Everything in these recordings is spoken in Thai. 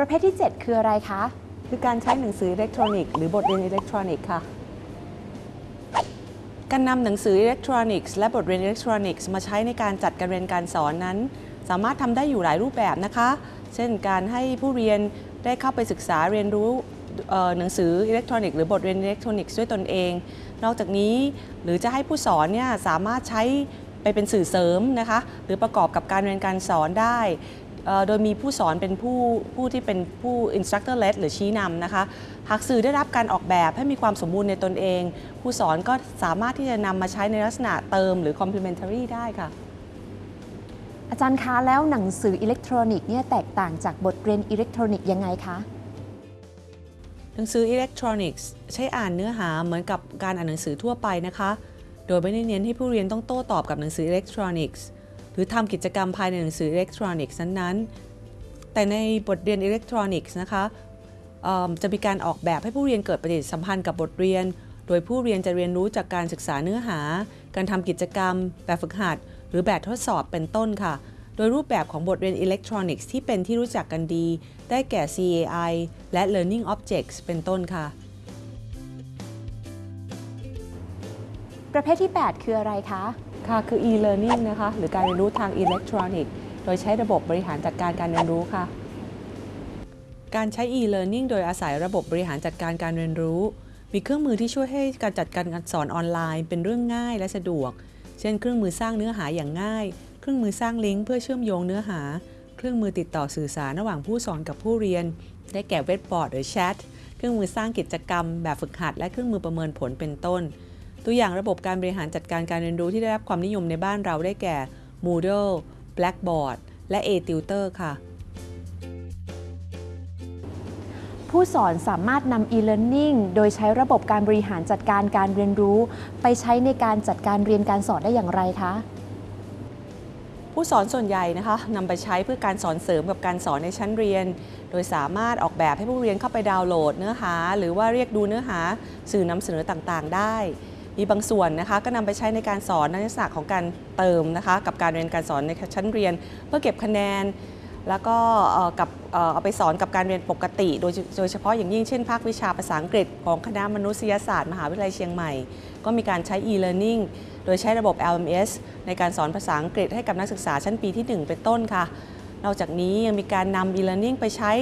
ประเภทที่ 7 คืออะไรคะ คือการใช้หนังสืออิเล็กทรอนิกส์หรือบทเรียนอิเล็กทรอนิกส์ค่ะ การนำหนังสืออิเล็กทรอนิกส์และบทเรียนอิเล็กทรอนิกส์มาใช้ในการจัดการเรียนการสอนนั้น สามารถทำได้อยู่หลายรูปแบบนะคะ เช่นการให้ผู้เรียนได้เข้าไปศึกษาเรียนรู้หนังสืออิเล็กทรอนิกส์หรือบทเรียนอิเล็กทรอนิกส์ด้วยตนเอง นอกจากนี้หรือจะให้ผู้สอนเนี่ยสามารถใช้ไปเป็นสื่อเสริมนะคะ หรือประกอบกับการเรียนการสอนได้ โดยมีผู้สอนเป็นผู้ผู้ที่เป็นผู้ instructor led หรือชี้นำนะคะหากสื่อได้รับการออกแบบให้มีความสมบูรณ์ในตนเอง ผู้สอนก็สามารถที่จะนำมาใช้ในลักษณะเติมหรือ complementary ได้ค่ะอาจารย์คะแล้วหนังสืออิเล็กทรอนิกส์เนี่ยแตกต่างจากบทเรียนอิเล็กทรอนิกส์ยังไงคะหนังสืออิเล็กทรอนิกส์ใช้อ่านเนื้อหาเหมือนกับการอ่านหนังสือทั่วไปนะคะ โดยไม่ได้เน้นให้ผู้เรียนต้องโต้ตอบกับหนังสืออิเล็กทรอนิกส์ห รือทำกิจกรรมภายในหนังสืออิเล็กทรอนิกส์นั้นๆ แต่ในบทเรียนอิเล็กทรอนิกส์นะคะจะมีการออกแบบให้ผู้เรียนเกิดปฏิสัมพันธ์กับบทเรียน โดยผู้เรียนจะเรียนรู้จากการศึกษาเนื้อหา การทำกิจกรรม แบบฝึกหัด หรือแบบทดสอบเป็นต้นค่ะ โดยรูปแบบของบทเรียนอิเล็กทรอนิกส์ที่เป็นที่รู้จักกันดี ได้แก่ CAI และ Learning Objects เป็นต้นค่ะ ประเภทที่ 8 คืออะไรคะ ค่ะคือ e-learning นะคะหรือการเรียนรู้ทางอิเล็กทรอนิกส์โดยใช้ระบบบริหารจัดการการเรียนรู้ค่ะ การใช้ e-learning โดยอาศัยระบบบริหารจัดการการเรียนรู้ มีเครื่องมือที่ช่วยให้การจัดการการสอนออนไลน์ เป็นเรื่องง่ายและสะดวก เช่น เครื่องมือสร้างเนื้อหาอย่างง่าย เครื่องมือสร้างลิงก์เพื่อเชื่อมโยงเนื้อหา เครื่องมือติดต่อสื่อสารระหว่างผู้สอนกับผู้เรียน ได้แก่เว็บบอร์ดหรือแชท เครื่องมือสร้างกิจกรรม แบบฝึกหัด และเครื่องมือประเมินผลเป็นต้น ตัวอย่างระบบการบริหารจัดการการเรียนรู้ที่ได้รับความนิยมในบ้านเราได้แก่ Moodle Blackboard และ A-Tutor ค่ะ ผู้สอนสามารถนำ e-learning โดยใช้ระบบการบริหารจัดการการเรียนรู้ ไปใช้ในการจัดการเรียนการสอนได้อย่างไรคะผู้สอนส่วนใหญ่นะคะนำไปใช้เพื่อการสอนเสริมกับการสอนในชั้นเรียน โดยสามารถออกแบบให้ผู้เรียนเข้าไปดาวน์โหลดเนื้อหา หรือว่าเรียกดูเนื้อหาสื่อนำเสนอต่างๆ ได้ มีบางส่วนนะคะก็นำไปใช้ในการสอนในลักษณะของการเติมนะคะกับการเรียนการสอนในชั้นเรียน เพื่อเก็บคะแนน แล้วก็กับเอ่อเอาไปสอนกับการเรียนปกติ โดยโดยเฉพาะอย่างยิ่งเช่นภาควิชาภาษาอังกฤษของคณะมนุษยศาสตร์มหาวิทยาลัยเชียงใหม่ ก็มีการใช้ e-learning โดยใช้ระบบ LMS ในการสอนภาษาอังกฤษให้กับนักศึกษาชั้นปีที่ 1 เป็นต้นค่ะนอกจากนี้ยังมีการนำ e-learning ไปใช้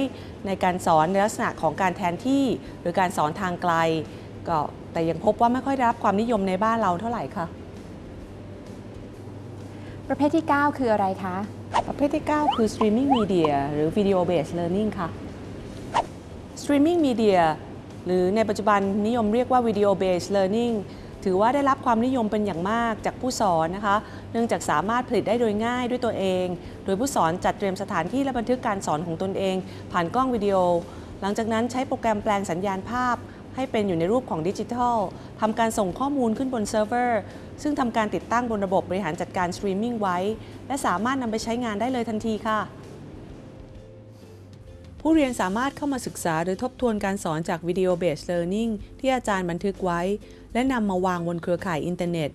ในการสอนในลักษณะของการแทนที่ หรือการสอนทางไกล ก็แต่ยังพบว่าไม่ค่อยได้รับความนิยมในบ้านเราเท่าไหร่ค่ะ ประเภทที่ 9 คืออะไรคะ ประเภทที่ 9 คือ streaming media หรือ video based learning ค่ะ streaming media หรือในปัจจุบันนิยมเรียกว่า video based learning ถือว่าได้รับความนิยมเป็นอย่างมากจากผู้สอนนะคะ เนื่องจากสามารถผลิตได้โดยง่ายด้วยตัวเอง โดยผู้สอนจัดเตรียมสถานที่และบันทึกการสอนของตนเอง ผ่านกล้องวิดีโอ หลังจากนั้นใช้โปรแกรมแปลงสัญญาณภาพ ให้เป็นอยู่ในรูปของดิจิทัลทำการส่งข้อมูลขึ้นบนเซิร์ฟเวอร์ ซึ่งทำการติดตั้งบนระบบบริหารจัดการสตรีมมิ่งไว้ และสามารถนำไปใช้งานได้เลยทันทีค่ะ ผู้เรียนสามารถเข้ามาศึกษาหรือทบทวนการสอนจากวิดีโอเบส Learning ที่อาจารย์บันทึกไว้ และนำมาวางบนเครือข่ายอินเทอร์เน็ต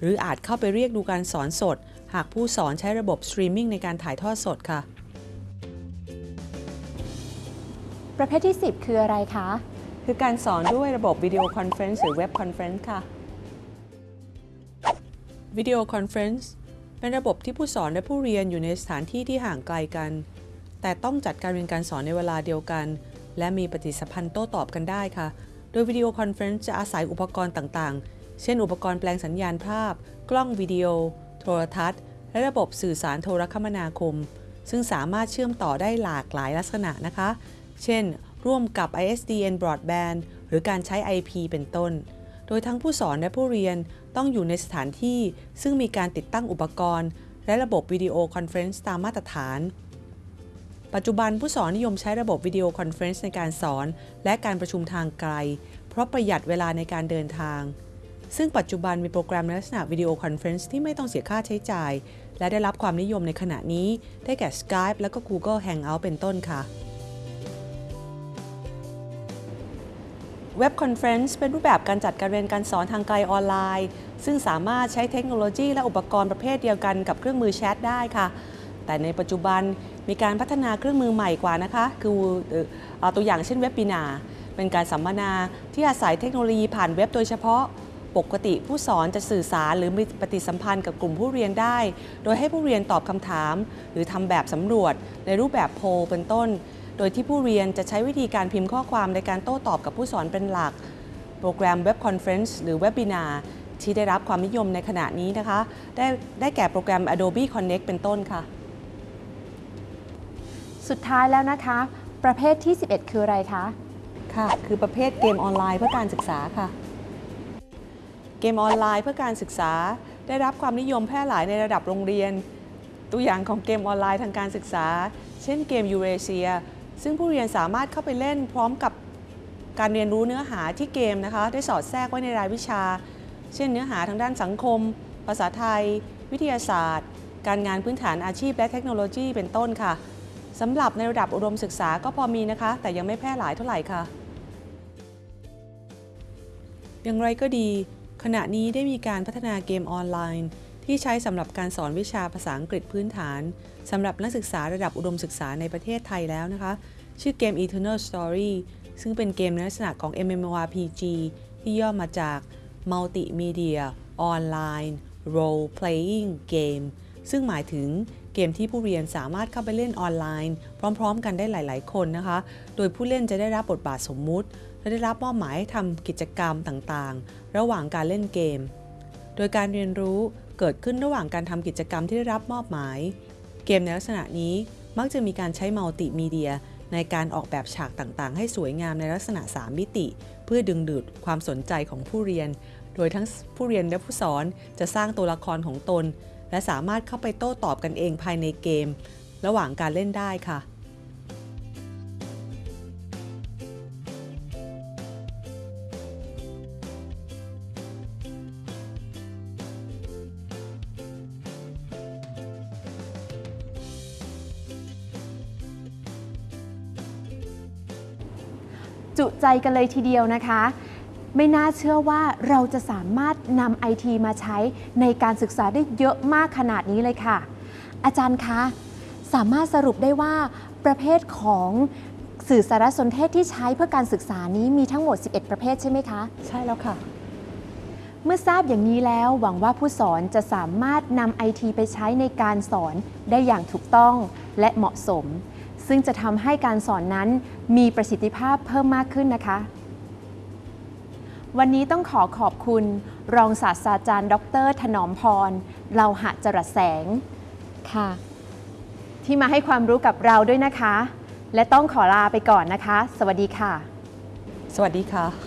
หรืออาจเข้าไปเรียกดูการสอนสด หากผู้สอนใช้ระบบสตรีมมิ่งในการถ่ายทอดสดค่ะ ประเภทที่ 10 คืออะไรคะ คือการสอนด้วยระบบ video conference หรือ web conference ค่ะ video conference เป็นระบบที่ผู้สอนและผู้เรียนอยู่ในสถานที่ที่ห่างไกลกัน แต่ต้องจัดการเรียนการสอนในเวลาเดียวกัน และมีปฏิสัมพันธ์โต้ตอบกันได้ค่ะ โดย video conference จะอาศัยอุปกรณ์ต่างๆ เช่น อุปกรณ์แปลงสัญญาณภาพ กล้องวิดีโอ โทรทัศน์ และระบบสื่อสารโทรคมนาคม ซึ่งสามารถเชื่อมต่อได้หลากหลายลักษณะนะคะ เช่น ร่วมกับ ISDN Broadband หรือการใช้ IP เป็นต้น โดยทั้งผู้สอนและผู้เรียนต้องอยู่ในสถานที่ ซึ่งมีการติดตั้งอุปกรณ์ และระบบ video conference ตามมาตรฐาน ปัจจุบันผู้สอนนิยมใช้ระบบ video conference ในการสอนและการประชุมทางไกล เพราะประหยัดเวลาในการเดินทาง ซึ่งปัจจุบันมีโปรแกรมในลักษณะ video conference ที่ไม่ต้องเสียค่าใช้จ่าย และได้รับความนิยมในขณะนี้ ได้แก่ Skype และก็ Google Hangout เป็นต้นค่ะ web conference เป็นรูปแบบการจัดการเรียนการสอนทางไกลออนไลน์ ซึ่งสามารถใช้เทคโนโลยีและอุปกรณ์ประเภทเดียวกันกับเครื่องมือแชทได้ค่ะ แต่ในปัจจุบันมีการพัฒนาเครื่องมือใหม่กว่านะคะ คือตัวอย่างเช่น webinar เป็นการสัมมนาที่อาศัยเทคโนโลยีผ่านเว็บโดยเฉพาะปกติผู้สอนจะสื่อสารหรือมีปฏิสัมพันธ์กับกลุ่มผู้เรียนได้ โดยให้ผู้เรียนตอบคำถาม หรือทำแบบสำรวจในรูปแบบโพลเป็นต้น โดยที่ผู้เรียนจะใช้วิธีการพิมพ์ข้อความในการโต้ตอบกับผู้สอนเป็นหลัก โปรแกรมเว็บคอนเฟรนซ์หรือเว็บ i นาที่ได้รับความนิยมในขณะนี้นะคะ ได้ได้แก่โปรแกรม Adobe Connect เป็นต้นค่ะ สุดท้ายแล้วนะคะ ประเภทที่ 11 คืออะไรคะค่ะคือประเภทเกมออนไลน์เพื่อการศึกษาค่ะ เกมออนไลน์เพื่อการศึกษา ได้รับความนิยมแพร่หลายในระดับโรงเรียน ตัวอย่างของเกมออนไลน์ทางการศึกษา เช่นเกมยูเรเซีย ซึ่งผู้เรียนสามารถเข้าไปเล่นพร้อมกับการเรียนรู้เนื้อหาที่เกมนะคะ ได้สอดแทรกไว้ในรายวิชา เช่นเนื้อหาทางด้านสังคม ภาษาไทย วิทยาศาสตร์ การงานพื้นฐานอาชีพและเทคโนโลยีเป็นต้นค่ะสำหรับในระดับอุดมศึกษาก็พอมีนะคะ แต่ยังไม่แพร่หลายเท่าไหร่ค่ะ อย่างไรก็ดี ขณะนี้ได้มีการพัฒนาเกมออนไลน์ ที่ใช้สำหรับการสอนวิชาภาษาอังกฤษพื้นฐานสำหรับนักศึกษาระดับอุดมศึกษาในประเทศไทยแล้วนะคะ ชื่อเกม Eternal Story ซึ่งเป็นเกมในลักษณะของ MMORPG ที่ย่อมาจาก Multimedia Online Role Playing Game ซึ่งหมายถึงเกมที่ผู้เรียนสามารถเข้าไปเล่นออนไลน์ พร้อม ๆ กันได้หลาย ๆ คนนะคะ โดยผู้เล่นจะได้รับบทบาทสมมุติ และได้รับมอบหมายให้ทำกิจกรรมต่างๆ ระหว่างการเล่นเกม โดยการเรียนรู้เกิดขึ้นระหว่างการทำกิจกรรมที่ได้รับมอบหมาย เกมในลักษณะนี้มักจะมีการใช้มัลติมีเดีย ในการออกแบบฉากต่างๆ ให้สวยงามในลักษณะ 3 มิติ เพื่อดึงดูดความสนใจของผู้เรียน โดยทั้งผู้เรียนและผู้สอนจะสร้างตัวละครของตน และสามารถเข้าไปโต้ตอบกันเองภายในเกม ระหว่างการเล่นได้ค่ะ จุใจกันเลยทีเดียวนะคะ ไม่น่าเชื่อว่าเราจะสามารถนำไอทีมาใช้ในการศึกษาได้เยอะมากขนาดนี้เลยค่ะ อาจารย์คะสามารถสรุปได้ว่าประเภทของสื่อสารสนเทศที่ใช้เพื่อการศึกษานี้มีทั้งหมด 11 ประเภทใช่ไหมคะ ใช่แล้วค่ะ เมื่อทราบอย่างนี้แล้วหวังว่าผู้สอนจะสามารถนำไอทีไปใช้ในการสอนได้อย่างถูกต้องและเหมาะสม ซึ่งจะทำให้การสอนนั้นมีประสิทธิภาพเพิ่มมากขึ้นนะคะ วันนี้ต้องขอขอบคุณ รองศาสตราจารย์ ดร ถนอมพรเราหะจรัสแสงค่ะ ที่มาให้ความรู้กับเราด้วยนะคะ และต้องขอลาไปก่อนนะคะ สวัสดีค่ะ สวัสดีค่ะ